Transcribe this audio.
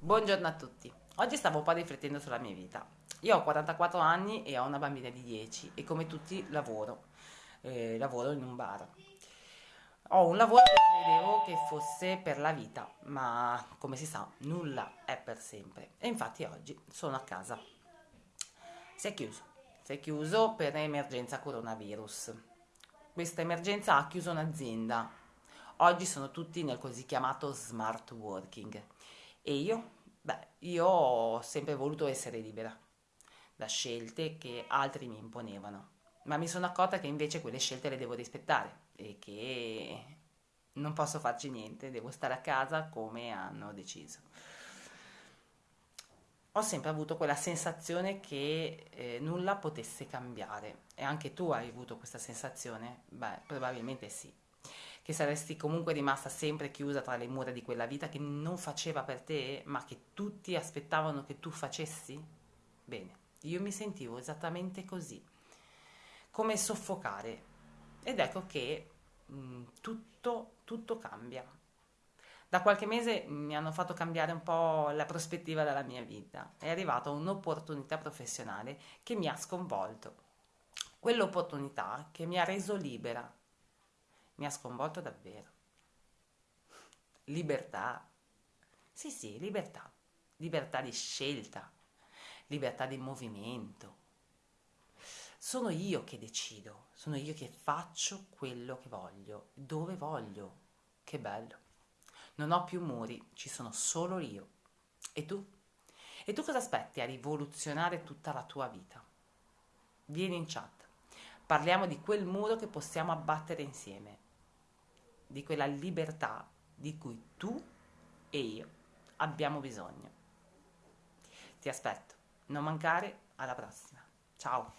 Buongiorno a tutti. Oggi stavo un po' riflettendo sulla mia vita. Io ho 44 anni e ho una bambina di 10 e come tutti lavoro. Eh, lavoro in un bar. Ho un lavoro che credevo che fosse per la vita, ma come si sa, nulla è per sempre. E infatti oggi sono a casa. Si è chiuso. Si è chiuso per emergenza coronavirus. Questa emergenza ha chiuso un'azienda. Oggi sono tutti nel così chiamato smart working e io? Beh, io ho sempre voluto essere libera da scelte che altri mi imponevano, ma mi sono accorta che invece quelle scelte le devo rispettare e che non posso farci niente, devo stare a casa come hanno deciso. Ho sempre avuto quella sensazione che eh, nulla potesse cambiare e anche tu hai avuto questa sensazione? Beh, probabilmente sì che saresti comunque rimasta sempre chiusa tra le mura di quella vita che non faceva per te, ma che tutti aspettavano che tu facessi? Bene, io mi sentivo esattamente così, come soffocare. Ed ecco che mh, mm, tutto, tutto cambia. Da qualche mese mi hanno fatto cambiare un po' la prospettiva della mia vita. È arrivata un'opportunità professionale che mi ha sconvolto. Quell'opportunità che mi ha reso libera, mi ha sconvolto davvero. Libertà. Sì, sì, libertà. Libertà di scelta, libertà di movimento. Sono io che decido, sono io che faccio quello che voglio, dove voglio. Che bello. Non ho più muri, ci sono solo io. E tu? E tu cosa aspetti a rivoluzionare tutta la tua vita? Vieni in chat. Parliamo di quel muro che possiamo abbattere insieme di quella libertà di cui tu e io abbiamo bisogno. Ti aspetto, non mancare, alla prossima. Ciao!